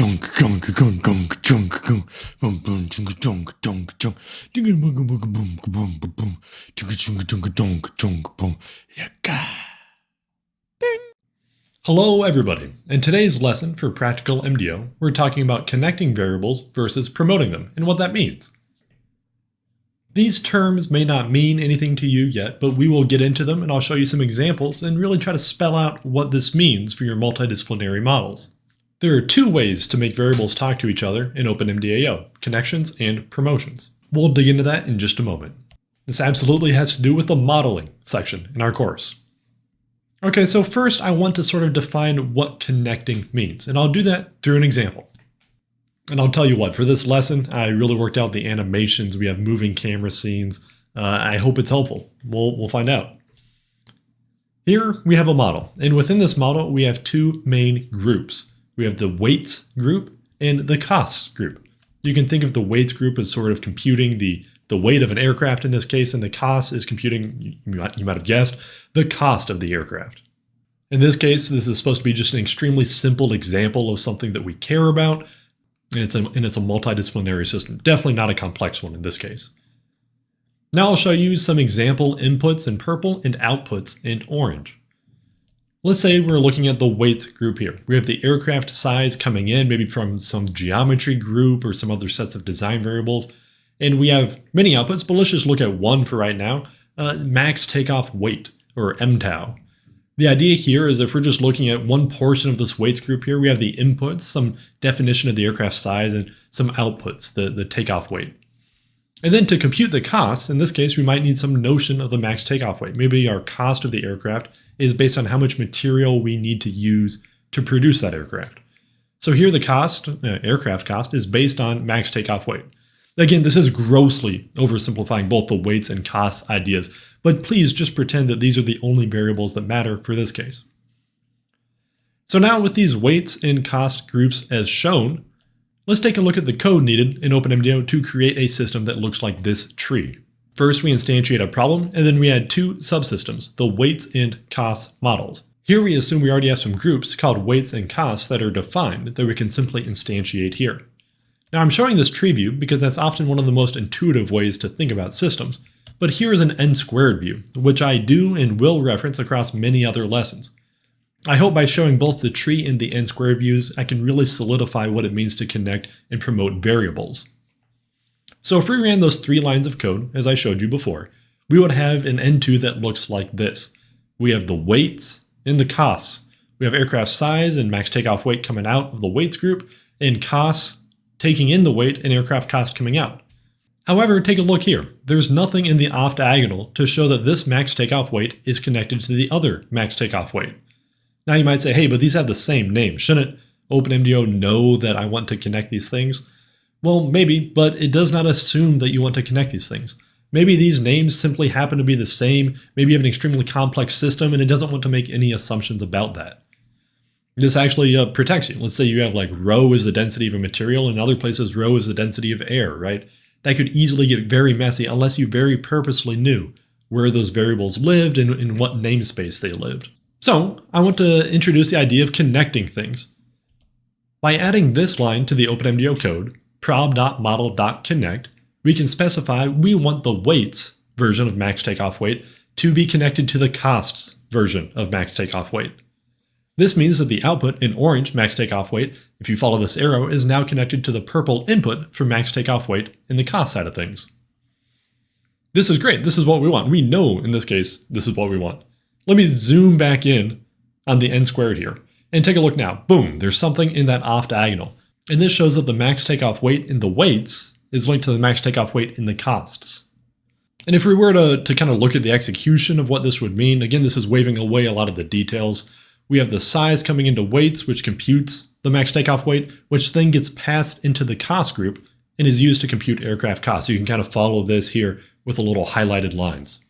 junk junk junk junk junk junk boom boom junk junk junk junk boom boom boom boom boom boom boom junk junk junk junk junk boom yaka. Hello everybody. In today's lesson for Practical MDO, we're talking about connecting variables versus promoting them and what that means. These terms may not mean anything to you yet, but we will get into them and I'll show you some examples and really try to spell out what this means for your multidisciplinary models. There are two ways to make variables talk to each other in OpenMDAO, connections and promotions. We'll dig into that in just a moment. This absolutely has to do with the modeling section in our course. Okay, so first I want to sort of define what connecting means, and I'll do that through an example. And I'll tell you what, for this lesson, I really worked out the animations. We have moving camera scenes. Uh, I hope it's helpful. We'll, we'll find out. Here we have a model, and within this model we have two main groups. We have the weights group and the costs group. You can think of the weights group as sort of computing the, the weight of an aircraft in this case, and the cost is computing, you might, you might have guessed, the cost of the aircraft. In this case, this is supposed to be just an extremely simple example of something that we care about, and it's a, and it's a multidisciplinary system. Definitely not a complex one in this case. Now I'll show you some example inputs in purple and outputs in orange. Let's say we're looking at the weight group here. We have the aircraft size coming in, maybe from some geometry group or some other sets of design variables. And we have many outputs, but let's just look at one for right now, uh, max takeoff weight, or MTOW. The idea here is if we're just looking at one portion of this weights group here, we have the inputs, some definition of the aircraft size, and some outputs, the, the takeoff weight. And then to compute the costs, in this case, we might need some notion of the max takeoff weight. Maybe our cost of the aircraft is based on how much material we need to use to produce that aircraft. So here the cost, uh, aircraft cost, is based on max takeoff weight. Again, this is grossly oversimplifying both the weights and costs ideas, but please just pretend that these are the only variables that matter for this case. So now with these weights and cost groups as shown, Let's take a look at the code needed in OpenMDAO to create a system that looks like this tree. First, we instantiate a problem, and then we add two subsystems, the weights and costs models. Here we assume we already have some groups called weights and costs that are defined that we can simply instantiate here. Now I'm showing this tree view because that's often one of the most intuitive ways to think about systems, but here is an n squared view, which I do and will reference across many other lessons. I hope by showing both the tree and the n squared views, I can really solidify what it means to connect and promote variables. So if we ran those three lines of code, as I showed you before, we would have an N2 that looks like this. We have the weights and the costs. We have aircraft size and max takeoff weight coming out of the weights group, and costs taking in the weight and aircraft cost coming out. However, take a look here. There's nothing in the off diagonal to show that this max takeoff weight is connected to the other max takeoff weight. Now you might say, hey, but these have the same name. Shouldn't OpenMDAO know that I want to connect these things? Well, maybe, but it does not assume that you want to connect these things. Maybe these names simply happen to be the same. Maybe you have an extremely complex system and it doesn't want to make any assumptions about that. This actually uh, protects you. Let's say you have like rho is the density of a material and in other places rho is the density of air, right? That could easily get very messy unless you very purposely knew where those variables lived and in what namespace they lived. So I want to introduce the idea of connecting things. By adding this line to the OpenMDAO code, prob.model.connect, we can specify we want the weights version of max takeoff weight to be connected to the costs version of max takeoff weight. This means that the output in orange max takeoff weight, if you follow this arrow, is now connected to the purple input for max takeoff weight in the cost side of things. This is great. This is what we want. We know in this case, this is what we want. Let me zoom back in on the n squared here and take a look now. Boom, there's something in that off diagonal. And this shows that the max takeoff weight in the weights is linked to the max takeoff weight in the costs. And if we were to, to kind of look at the execution of what this would mean, again, this is waving away a lot of the details. We have the size coming into weights, which computes the max takeoff weight, which then gets passed into the cost group and is used to compute aircraft costs. So you can kind of follow this here with a little highlighted lines.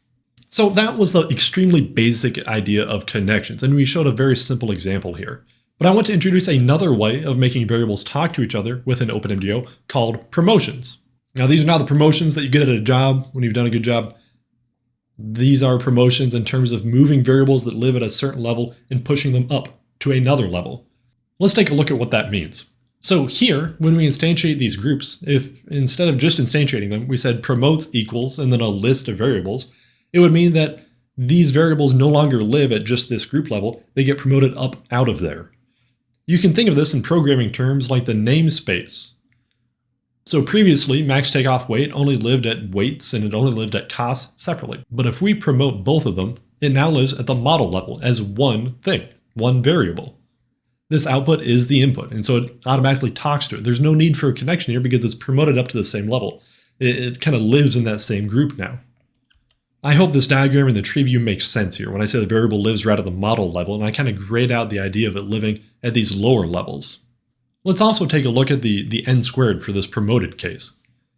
So that was the extremely basic idea of connections, and we showed a very simple example here. But I want to introduce another way of making variables talk to each other within OpenMDAO called promotions. Now these are not the promotions that you get at a job when you've done a good job. These are promotions in terms of moving variables that live at a certain level and pushing them up to another level. Let's take a look at what that means. So here, when we instantiate these groups, if instead of just instantiating them, we said promotes equals and then a list of variables, it would mean that these variables no longer live at just this group level, they get promoted up out of there. You can think of this in programming terms like the namespace. So previously, max takeoff weight only lived at weights and it only lived at costs separately. But if we promote both of them, it now lives at the model level as one thing, one variable. This output is the input, and so it automatically talks to it. There's no need for a connection here because it's promoted up to the same level. It, it kind of lives in that same group now. I hope this diagram in the tree view makes sense here when I say the variable lives right at the model level, and I kind of grayed out the idea of it living at these lower levels. Let's also take a look at the, the n squared for this promoted case.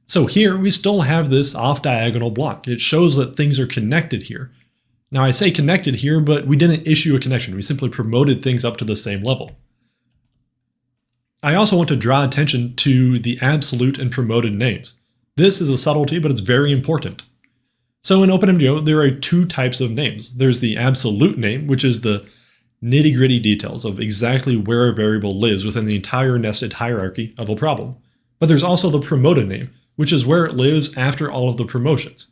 So here we still have this off-diagonal block. It shows that things are connected here. Now I say connected here, but we didn't issue a connection. We simply promoted things up to the same level. I also want to draw attention to the absolute and promoted names. This is a subtlety, but it's very important. So in OpenMDAO, there are two types of names. There's the absolute name, which is the nitty gritty details of exactly where a variable lives within the entire nested hierarchy of a problem. But there's also the promoted name, which is where it lives after all of the promotions.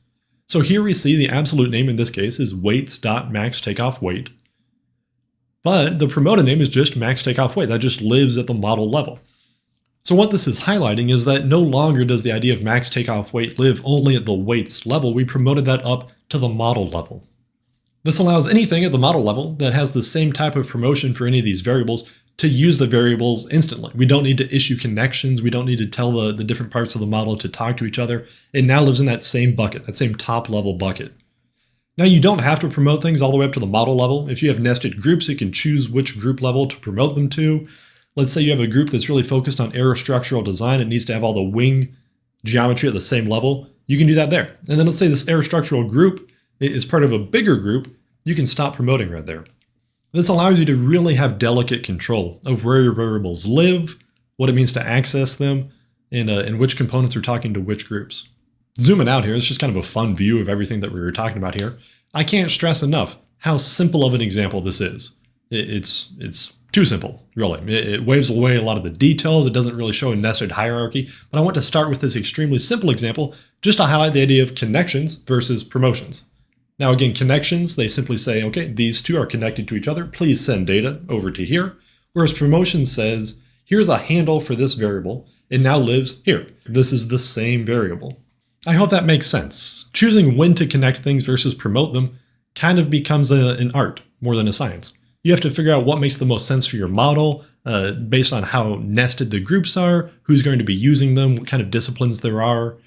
So here we see the absolute name in this case is weights.max takeoff weight. But the promoted name is just max takeoff weight. That just lives at the model level. So what this is highlighting is that no longer does the idea of max takeoff weight live only at the weights level. We promoted that up to the model level. This allows anything at the model level that has the same type of promotion for any of these variables to use the variables instantly. We don't need to issue connections. We don't need to tell the, the different parts of the model to talk to each other. It now lives in that same bucket, that same top level bucket. Now you don't have to promote things all the way up to the model level. If you have nested groups, you can choose which group level to promote them to. Let's say you have a group that's really focused on aerostructural design. It needs to have all the wing geometry at the same level. You can do that there. And then let's say this aerostructural group is part of a bigger group. You can stop promoting right there. This allows you to really have delicate control of where your variables live, what it means to access them, and, uh, and which components are talking to which groups. Zooming out here, it's just kind of a fun view of everything that we were talking about here. I can't stress enough how simple of an example this is. It's, it's too simple, really. It, it waves away a lot of the details. It doesn't really show a nested hierarchy, but I want to start with this extremely simple example just to highlight the idea of connections versus promotions. Now again, connections, they simply say, okay, these two are connected to each other. Please send data over to here. Whereas promotion says, here's a handle for this variable. It now lives here. This is the same variable. I hope that makes sense. Choosing when to connect things versus promote them kind of becomes a, an art more than a science. You have to figure out what makes the most sense for your model uh, based on how nested the groups are, who's going to be using them, what kind of disciplines there are.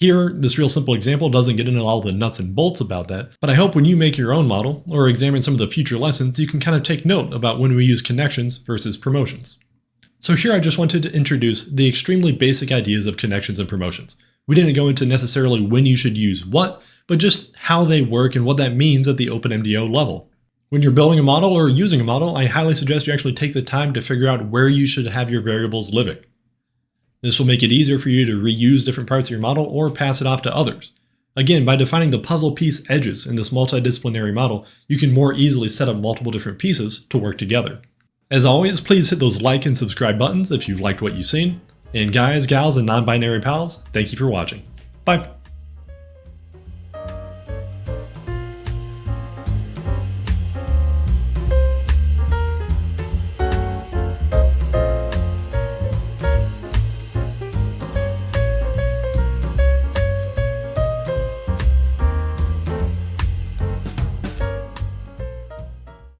Here, this real simple example doesn't get into all the nuts and bolts about that, but I hope when you make your own model or examine some of the future lessons, you can kind of take note about when we use connections versus promotions. So here I just wanted to introduce the extremely basic ideas of connections and promotions. We didn't go into necessarily when you should use what, but just how they work and what that means at the OpenMDAO level. When you're building a model or using a model, I highly suggest you actually take the time to figure out where you should have your variables living. This will make it easier for you to reuse different parts of your model or pass it off to others. Again, by defining the puzzle piece edges in this multidisciplinary model, you can more easily set up multiple different pieces to work together. As always, please hit those like and subscribe buttons if you've liked what you've seen. And guys, gals, and non-binary pals, thank you for watching. Bye!